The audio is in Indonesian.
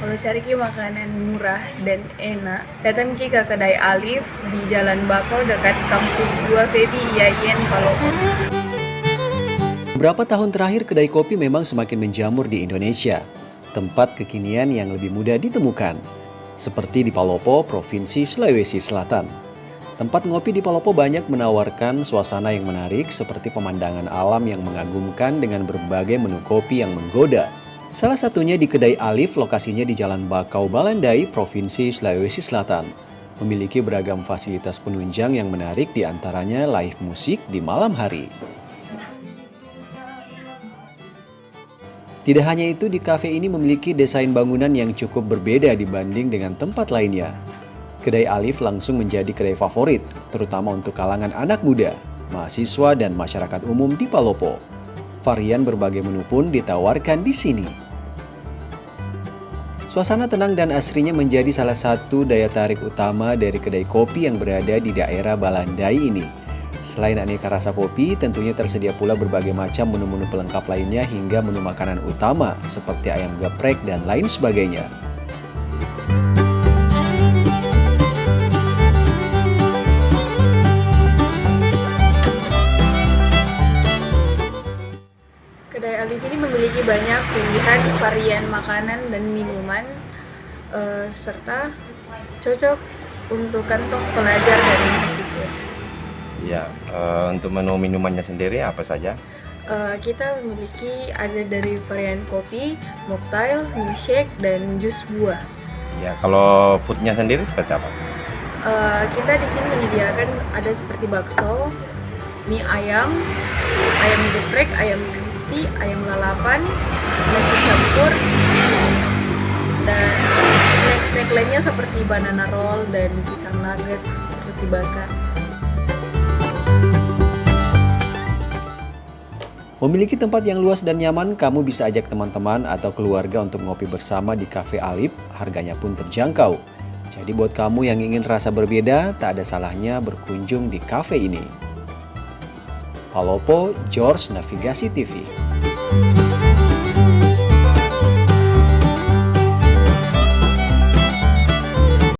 Kalau cari ki makanan murah dan enak, datang ki ke kedai Alif di Jalan Bakau dekat kampus 2 Febi IAIN Palopo. Beberapa tahun terakhir kedai kopi memang semakin menjamur di Indonesia. Tempat kekinian yang lebih mudah ditemukan. Seperti di Palopo, Provinsi Sulawesi Selatan. Tempat ngopi di Palopo banyak menawarkan suasana yang menarik seperti pemandangan alam yang mengagumkan dengan berbagai menu kopi yang menggoda. Salah satunya di Kedai Alif, lokasinya di Jalan Bakau Balandai, Provinsi Sulawesi Selatan. Memiliki beragam fasilitas penunjang yang menarik di antaranya live musik di malam hari. Tidak hanya itu, di kafe ini memiliki desain bangunan yang cukup berbeda dibanding dengan tempat lainnya. Kedai Alif langsung menjadi kedai favorit, terutama untuk kalangan anak muda, mahasiswa, dan masyarakat umum di Palopo. Varian berbagai menu pun ditawarkan di sini. Suasana tenang dan asrinya menjadi salah satu daya tarik utama dari kedai kopi yang berada di daerah Balandai ini. Selain aneka rasa kopi, tentunya tersedia pula berbagai macam menu-menu pelengkap lainnya hingga menu makanan utama seperti ayam geprek dan lain sebagainya. Kedai Alif ini memiliki banyak pilihan varian makanan dan minuman eh, serta cocok untuk kantong pelajar dan mahasiswa. Ya, eh, untuk menu minumannya sendiri apa saja? Eh, kita memiliki ada dari varian kopi, mocktail, milkshake, dan jus buah. Ya, kalau foodnya sendiri seperti apa? Eh, kita di sini menyediakan ada seperti bakso, mie ayam, ayam geprek, ayam crispy, ayam lalapan, nasi campur, dan snack-snack lainnya seperti banana roll dan pisang nugget, roti bakar. Memiliki tempat yang luas dan nyaman, kamu bisa ajak teman-teman atau keluarga untuk ngopi bersama di Cafe Alip, harganya pun terjangkau. Jadi buat kamu yang ingin rasa berbeda, tak ada salahnya berkunjung di cafe ini. Palopo George Navigasi TV.